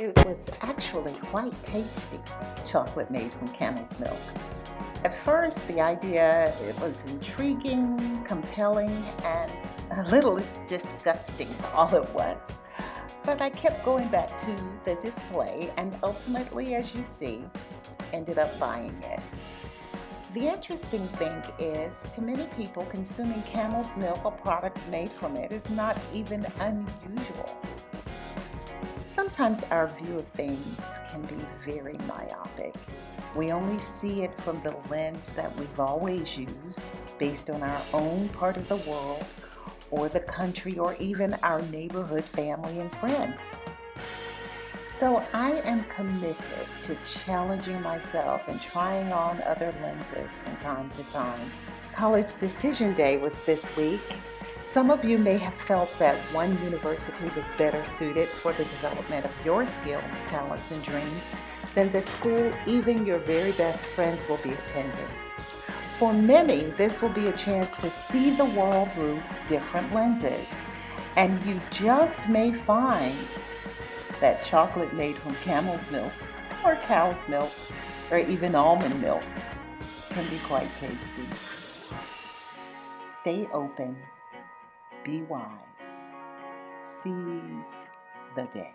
It was actually quite tasty, chocolate made from camel's milk. At first, the idea it was intriguing, compelling, and a little disgusting all at once. But I kept going back to the display and ultimately, as you see, ended up buying it. The interesting thing is, to many people, consuming camel's milk or products made from it is not even unusual. Sometimes our view of things can be very myopic. We only see it from the lens that we've always used, based on our own part of the world, or the country, or even our neighborhood, family, and friends. So I am committed to challenging myself and trying on other lenses from time to time. College Decision Day was this week, some of you may have felt that one university was better suited for the development of your skills, talents, and dreams than the school even your very best friends will be attending. For many, this will be a chance to see the world through different lenses. And you just may find that chocolate made from camel's milk or cow's milk or even almond milk can be quite tasty. Stay open be wise. Seize the day.